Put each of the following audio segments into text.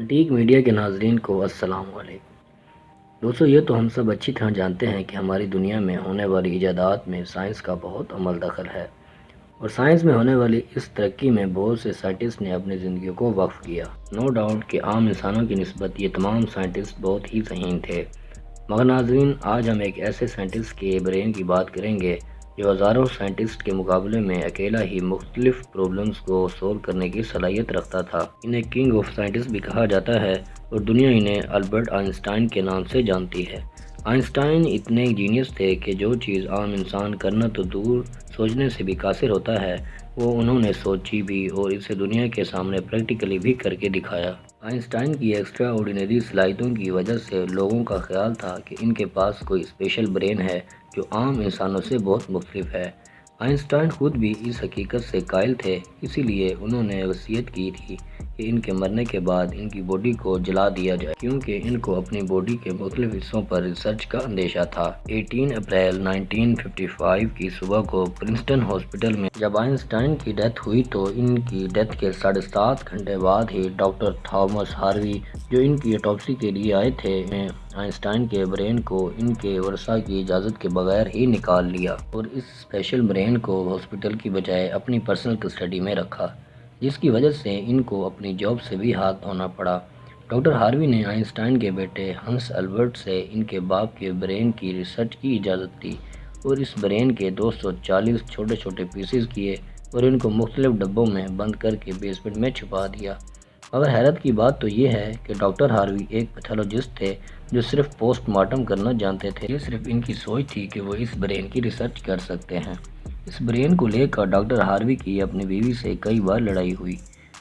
Antique media के नाजरन को वालेकुम दोस्तों, ये तो हम सब अच्छी तरह जानते हैं कि हमारी दुनिया में होने वाली ईजादात में साइंस का बहुत अमल दखल है और साइंस में होने वाली इस तरक्की में बहुत से साइंटिस्ट ने अपनी ज़िंदगी को वक्फ किया। नो डाउट कि आम इंसानों की नस्बत ये तमाम साइंटिस्ट बहुत ही जहीन थे। मगर नाजरीन, आज हम एक ऐसे साइंटिस्ट के ब्रेन की बात करेंगे जो हज़ारों साइंटिस्ट के मुकाबले में अकेला ही मुख्तलिफ़ प्रॉब्लम्स को सोल्व करने की सलाहियत रखता था। इन्हें किंग ऑफ़ साइंटिस्ट भी कहा जाता है और दुनिया इन्हें अल्बर्ट आइंस्टाइन के नाम से जानती है। आइंस्टाइन इतने जीनियस थे कि जो चीज़ आम इंसान करना तो दूर सोचने से भी कासिर होता है, वो उन्होंने सोची भी और इसे दुनिया के सामने प्रैक्टिकली भी करके दिखाया। आइंस्टाइन की एक्स्ट्रा ऑर्डिनरी सलाहितों की वजह से लोगों का ख्याल था कि इनके पास कोई स्पेशल ब्रेन है जो आम इंसानों से बहुत मुख्तफ है। आइंस्टाइन खुद भी इस हकीकत से कायल थे, इसीलिए उन्होंने वसीयत की थी। कि इनके मरने के बाद इनकी बॉडी को जला दिया जाए, क्योंकि इनको अपनी बॉडी के मुख्तलिफ़ हिस्सों पर रिसर्च का अंदेशा था। 18 अप्रैल 1955 की सुबह को प्रिंसटन हॉस्पिटल में जब आइंस्टाइन की डेथ हुई तो इनकी डेथ के साढ़े सात घंटे बाद ही डॉक्टर थॉमस हार्वी, जो इनकी ऑटोपसी के लिए आए थे आइंस्टाइन के ब्रेन को इनके वर्षा की इजाज़त के बगैर ही निकाल लिया और इस स्पेशल ब्रेन को हॉस्पिटल की बजाय अपनी पर्सनल कस्टडी में रखा। जिसकी वजह से इनको अपनी जॉब से भी हाथ धोना पड़ा। डॉक्टर हार्वी ने आइंस्टाइन के बेटे हंस अल्बर्ट से इनके बाप के ब्रेन की रिसर्च की इजाज़त दी और इस ब्रेन के 240 छोटे छोटे पीसेस किए और इनको मुख्तलिफ़ डब्बों में बंद करके बेसमेंट में छुपा दिया। मगर हैरत की बात तो ये है कि डॉक्टर हार्वी एक पैथोलॉजिस्ट थे जो सिर्फ़ पोस्टमार्टम करना जानते थे। ये सिर्फ़ इनकी सोच थी कि वो इस ब्रेन की रिसर्च कर सकते हैं। इस ब्रेन को लेकर डॉक्टर हार्वी की अपनी बीवी से कई बार लड़ाई हुई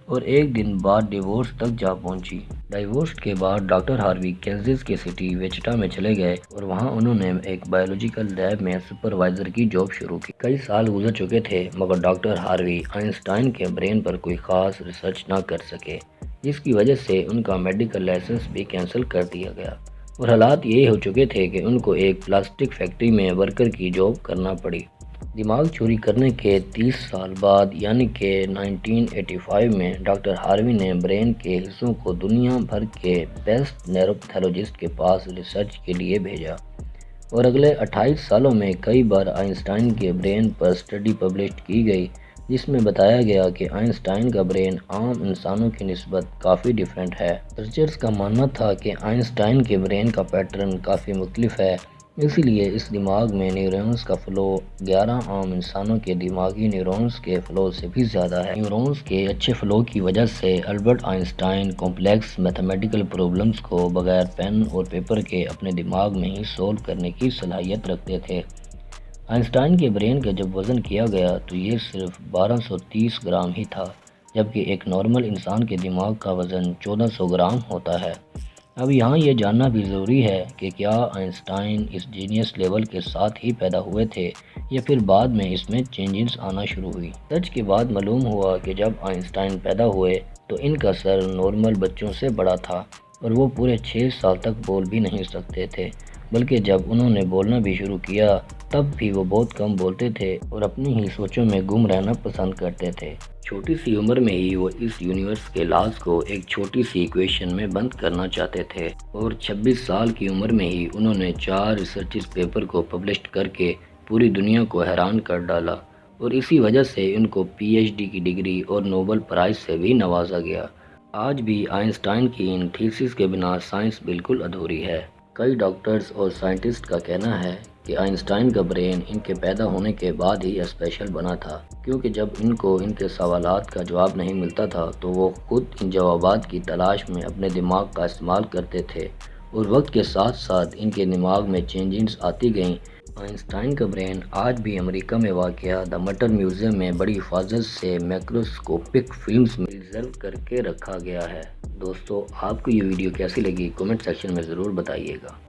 और एक दिन बाद डिवोर्स तक जा पहुँची। डिवोर्स के बाद डॉक्टर हार्वी कैंसिस के सिटी वेचटा में चले गए और वहाँ उन्होंने एक बायोलॉजिकल लैब में सुपरवाइजर की जॉब शुरू की। कई साल गुजर चुके थे, मगर डॉक्टर हार्वी आइंस्टाइन के ब्रेन पर कोई खास रिसर्च ना कर सके। जिसकी वजह से उनका मेडिकल लाइसेंस भी कैंसिल कर दिया गया और हालात ये हो चुके थे कि उनको एक प्लास्टिक फैक्ट्री में वर्कर की जॉब करना पड़ी। दिमाग चोरी करने के 30 साल बाद, यानी कि 1985 में, डॉक्टर हार्वी ने ब्रेन के हिस्सों को दुनिया भर के बेस्ट नैरोपैथोलॉजिस्ट के पास रिसर्च के लिए भेजा। और अगले 28 सालों में कई बार आइंस्टाइन के ब्रेन पर स्टडी पब्लिश की गई, जिसमें बताया गया कि आइंस्टाइन का ब्रेन आम इंसानों की नस्बत काफ़ी डिफरेंट है। रिसर्चर्स का मानना था कि आइंस्टाइन के ब्रेन का पैटर्न काफ़ी मुख्तलिफ़ है इसीलिए इस दिमाग में न्यूरॉन्स का फ़्लो 11 आम इंसानों के दिमागी न्यूरॉन्स के फ़्लो से भी ज़्यादा है। न्यूरॉन्स के अच्छे फ़्लो की वजह से Albert Einstein complex mathematical problems को बगैर पेन और पेपर के अपने दिमाग में ही सोल्व करने की सलाहियत रखते थे। आइंस्टाइन के ब्रेन का जब वज़न किया गया तो ये सिर्फ़ 1230 ग्राम ही था, जबकि एक नॉर्मल इंसान के दिमाग का वज़न 1400 ग्राम होता है। अब यहाँ ये जानना भी ज़रूरी है कि क्या आइंस्टाइन इस जीनियस लेवल के साथ ही पैदा हुए थे, या फिर बाद में इसमें चेंजेस आना शुरू हुई। सच के बाद मालूम हुआ कि जब आइंस्टाइन पैदा हुए तो इनका सर नॉर्मल बच्चों से बड़ा था, और वो पूरे छः साल तक बोल भी नहीं सकते थे। बल्कि जब उन्होंने बोलना भी शुरू किया, तब भी वो बहुत कम बोलते थे और अपनी ही सोचों में गुम रहना पसंद करते थे। छोटी सी उम्र में ही वो इस यूनिवर्स के लाज को एक छोटी सी इक्वेशन में बंद करना चाहते थे और 26 साल की उम्र में ही उन्होंने चार रिसर्च पेपर को पब्लिश करके पूरी दुनिया को हैरान कर डाला और इसी वजह से उनको पीएचडी की डिग्री और नोबल प्राइज़ से भी नवाजा गया। आज भी आइंस्टाइन की इन थीसिस के बिना साइंस बिल्कुल अधूरी है। कई डॉक्टर्स और साइंटिस्ट का कहना है कि आइंस्टाइन का ब्रेन इनके पैदा होने के बाद ही स्पेशल बना था, क्योंकि जब इनको इनके सवालात का जवाब नहीं मिलता था तो वो खुद इन जवाबात की तलाश में अपने दिमाग का इस्तेमाल करते थे। और वक्त के साथ साथ इनके दिमाग में चेंजिंग्स आती गईं। आइंस्टाइन का ब्रेन आज भी अमेरिका में वाक़ द मटर म्यूज़ियम में बड़ी हिफाजत से माइक्रोस्कोपिक फिल्म्स में रिज़र्व करके रखा गया है। दोस्तों आपको ये वीडियो कैसी लगी? कमेंट सेक्शन में ज़रूर बताइएगा।